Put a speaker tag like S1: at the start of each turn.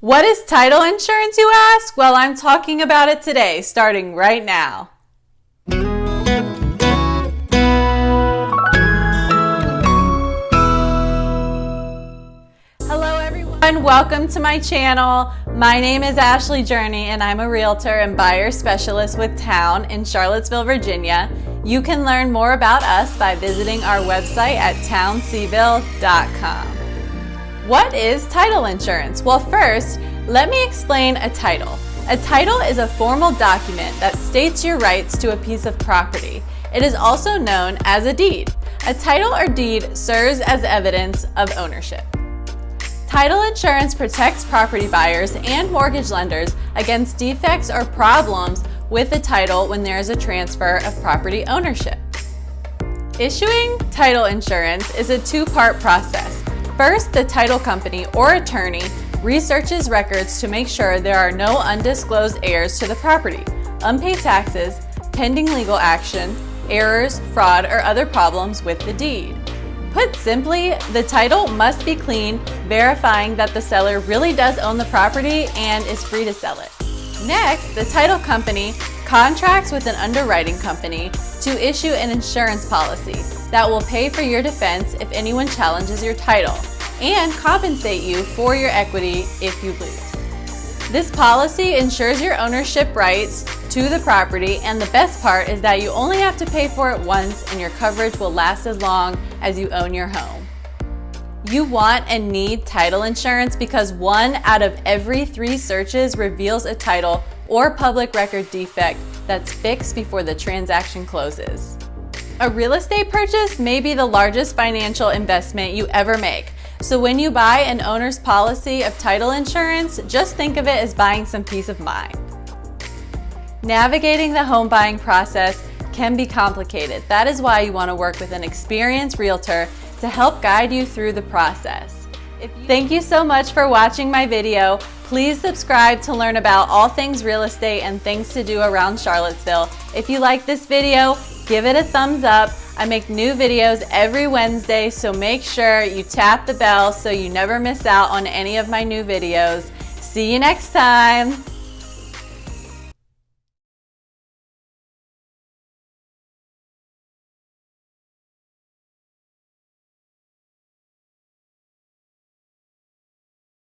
S1: What is title insurance, you ask? Well, I'm talking about it today, starting right now. Hello everyone, welcome to my channel. My name is Ashley Journey and I'm a realtor and buyer specialist with Town in Charlottesville, Virginia. You can learn more about us by visiting our website at townseville.com. What is title insurance? Well, first, let me explain a title. A title is a formal document that states your rights to a piece of property. It is also known as a deed. A title or deed serves as evidence of ownership. Title insurance protects property buyers and mortgage lenders against defects or problems with the title when there is a transfer of property ownership. Issuing title insurance is a two-part process. First, the title company or attorney researches records to make sure there are no undisclosed heirs to the property, unpaid taxes, pending legal action, errors, fraud, or other problems with the deed. Put simply, the title must be clean, verifying that the seller really does own the property and is free to sell it. Next, the title company contracts with an underwriting company to issue an insurance policy that will pay for your defense if anyone challenges your title and compensate you for your equity if you lose. This policy ensures your ownership rights to the property and the best part is that you only have to pay for it once and your coverage will last as long as you own your home. You want and need title insurance because one out of every three searches reveals a title or public record defect that's fixed before the transaction closes. A real estate purchase may be the largest financial investment you ever make. So when you buy an owner's policy of title insurance, just think of it as buying some peace of mind. Navigating the home buying process can be complicated. That is why you want to work with an experienced realtor to help guide you through the process. Thank you so much for watching my video. Please subscribe to learn about all things real estate and things to do around Charlottesville. If you like this video, give it a thumbs up. I make new videos every Wednesday, so make sure you tap the bell so you never miss out on any of my new videos. See you next time.